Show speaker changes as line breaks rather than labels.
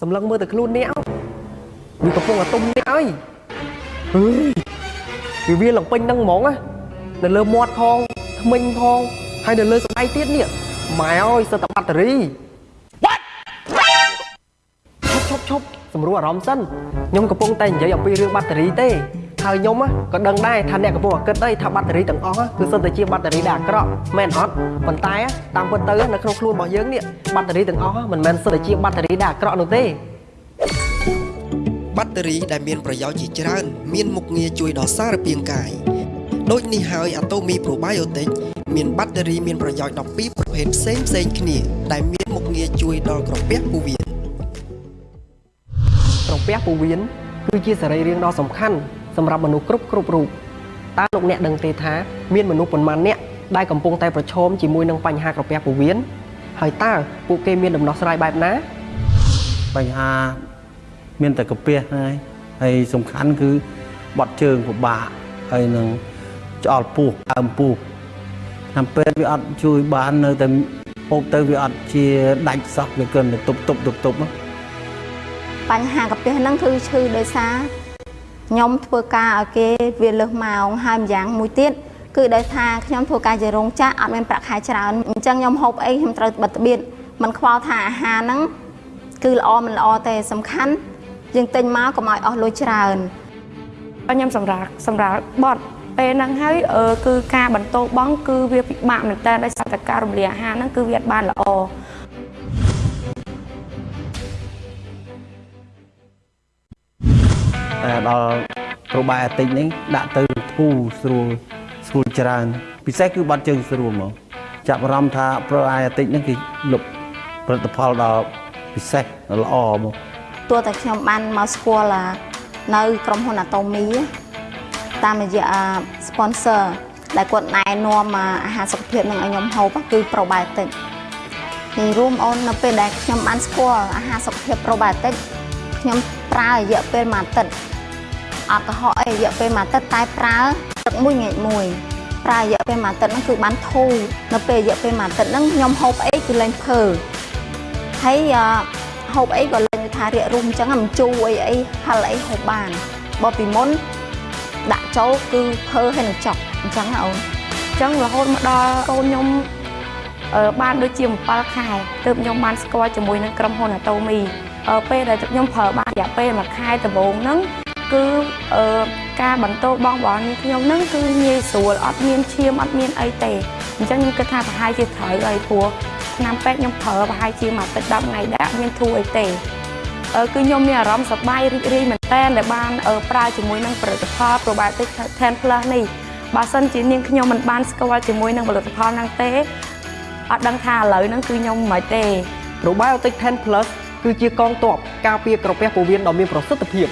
សម្លឹងមើលតែខ្លួនអ្នកវាកំពុងតែទុំអ្នកអើយអើយវាវាឡើងពេញហ្នឹងហ្មងណានៅលើមាត់ផងធ្មេញផងហើយនៅលើស្បែកទៀតនេះម៉ែអើយសិតតែបាត់តេរីឈប់ឈប់ឈប់សម្រួលអារម្មណ៍សិនខ្ញុំកំពុងតែនិយាយអំពីរឿងបាត់តេរីទេ ហើយខ្ញុំណាក៏ដឹងដែរថាអ្នកកំពុងតែគិតអីថាបាត់តេរីទាំងអស់ណាគឺសិតតែជាបាត់តេរីដែលអាក្រក់មែនអត់ប៉ុន្តែតាមពិតទៅនៅក្នុងខ្លួនរបស់យើងនេះបាត់តេរីទាំងអស់មិនមែនសិតតែជាបាត់តេរីដែលអាក្រក់នោះទេ
បាត់តេរីដែលមានប្រយោជន៍ជាច្រើន មានមុខងារជួយដល់សារពាង្គកាយដូចនេះហើយអាតូមីប្រូបៃអូទិកមានបាត់តេរីមានប្រយោជន៍12ប្រភេទផ្សេងផ្សេងៗគ្នា ដែលមានមុខងារជួយដល់ក្រពះពោះវៀន
ក្រពះពោះវៀនគឺជាសរីរាង្គដ៏សំខាន់ សម្រាប់មនុស្សគ្រប់គ្រប់រូបតើលោកអ្នកដឹងទេថាមានមនុស្សប៉ុន្មានអ្នកដែលកំពុងតែប្រឈមជាមួយនឹងបញ្ហាក្រពះពោះវៀនហើយតើពួកគេមានដំណោះស្រាយបែបណា
បញ្ហាមានតែកាពះហ្នឹងហើយហើយសំខាន់គឺបាត់ជើងពិបាកហើយនឹងឆ្អល់ពោះអើមពោះតាមពេលវាអត់ជួយបាននៅតែហូបទៅវាអត់ជាដាច់សោះវាគិនតែទប់ទប់ទប់ទប់ហ្នឹង
បញ្ហាកាពះហ្នឹងគឺឈឺដោយសារ ខ្ញុំធ្វើការឲ្យគេវាលើសម៉ោងហើយម្យ៉ាងមួយទៀតគឺដោយថាខ្ញុំធ្វើការជារោងចក្រអត់មានប្រាក់ខែច្រើនអញ្ចឹងខ្ញុំហូបអីខ្ញុំត្រូវបិទត្បៀតมันខ្វល់ថាអាហារហ្នឹងគឺល្អមិនល្អទេសំខាន់យើងទិញមកកុំឲ្យអស់លុយច្រើន
ខ្ញុំសម្រាប់សម្រាប់បត់ពេលហ្នឹងហើយអឺគឺការបន្តបងគឺវាពិបាកមែនតើដោយសារតែការរំលាយអាហារហ្នឹងគឺវាអត់បានល្អ
ដល់ប្រូបាយអាទិកនេះដាក់ទៅធូរស្រួលស្រួលច្រើន ពិសេសគឺបាត់ជើងស្រួលហ្មងចាប់អារម្មណ៍ថាប្រូបាយអាទិកនេះគឺលុបផលិតផលដល់ពិសេសល្អហ្មង
ទោះតែខ្ញុំបានមកស្គាល់អានៅក្រុមហ៊ុន Atomy តាមរយៈអា sponsor ដែលគាត់ណែនាំអាអាហារសុខភាពនឹងឲ្យខ្ញុំហូបគឺ probiotic នេះរួមអូននៅពេលដែលខ្ញុំបានស្គាល់អាហារសុខភាព probiotic ខ្ញុំប្រើរយៈពេលមួយអាទិត្យ អត់កុហកអីរយៈពេលមួយអាទិត្យតែប្រើទឹកមួយងាកមួយប្រើរយៈពេលមួយអាទិត្យហ្នឹងគឺបានធូរនៅពេលរយៈពេលមួយអាទិត្យហ្នឹងខ្ញុំហូបអីគឺលែងភើហើយអឺហូបអីក៏លេងថារៀករុំអញ្ចឹងមិនជូរអីអីហិលអីហូបបានបើពីមុនដាក់ចូលគឺភើហើយនឹងចប់អញ្ចឹងណាអូន
អញ្ចឹងរហូតមកដល់កូនខ្ញុំអឺបានដូចជា7ខែទើបខ្ញុំបានស្គាល់ជាមួយនឹងក្រុមហ៊ុន Atomy អឺពេលដែលខ្ញុំប្រើបានរយៈពេលមួយខែដំបូងហ្នឹង គឺអឺការបន្តបងរបស់នាងខ្ញុំហ្នឹងគឺងាយស្រួលអត់មានឈាមអត់មានអីទេអញ្ចឹងខ្ញុំគិតថាប្រហែលជាត្រូវហើយព្រោះឆ្នាំពេទ្យខ្ញុំប្រើប្រហែលជាមួយអាទិត្យ10ថ្ងៃដែរអត់មានធូរអីទេអឺគឺខ្ញុំមានអារម្មណ៍សប្បាយរីករាយមែនតើដែលបានអឺប្រើជាមួយនឹងផលិតផល probiotic 10 plus នេះបើសិនជានាងខ្ញុំមិនបានស្គាល់ជាមួយនឹងផលិតផលហ្នឹងទេអត់ដឹងថាឥឡូវហ្នឹងគឺខ្ញុំមិនទេ
Probiotic 10 Plus គឺជាកងទ័ពការពារក្រពះពោះវៀនដ៏មានប្រសិទ្ធភាព